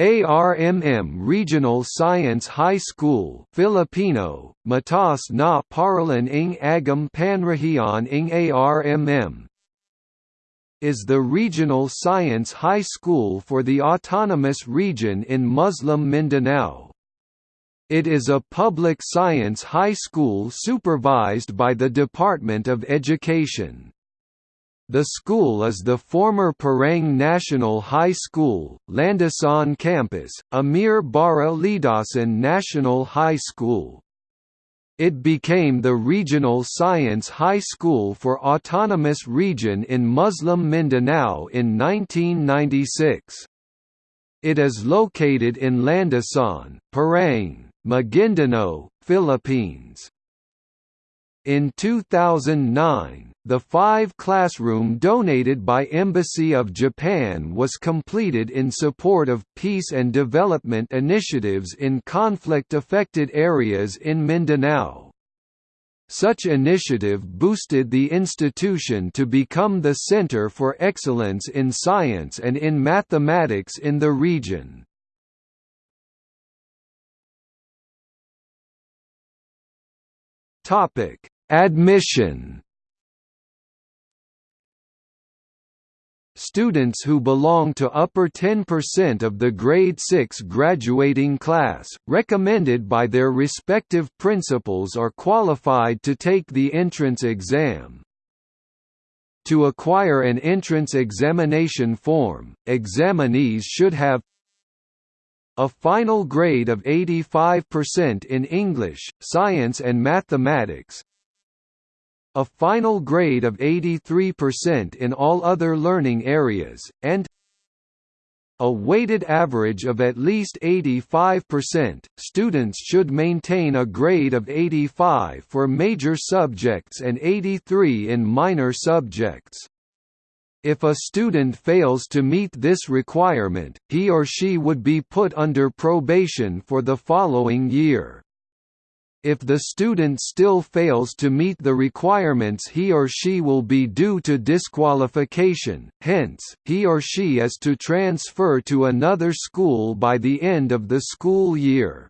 ARMM Regional Science High School Filipino, Mataas na Paralan ng Agham Panrehiyon ng ARMM is the regional science high school for the autonomous region in Muslim Mindanao. It is a public science high school supervised by the Department of Education. The school is the former Parang National High School, Landasan Campus, Amir Bara Lidasan National High School. It became the regional science high school for Autonomous Region in Muslim Mindanao in 1996. It is located in Landasan, Parang, Maguindanao, Philippines. In 2009, the five-classroom donated by Embassy of Japan was completed in support of peace and development initiatives in conflict-affected areas in Mindanao. Such initiative boosted the institution to become the center for excellence in science and in mathematics in the region. Admission Students who belong to upper 10% of the grade 6 graduating class, recommended by their respective principals are qualified to take the entrance exam. To acquire an entrance examination form, examinees should have a final grade of 85% in English, Science and Mathematics, a final grade of 83% in all other learning areas, and a weighted average of at least 85%. Students should maintain a grade of 85 for major subjects and 83 in minor subjects. If a student fails to meet this requirement, he or she would be put under probation for the following year. If the student still fails to meet the requirements he or she will be due to disqualification, hence, he or she is to transfer to another school by the end of the school year.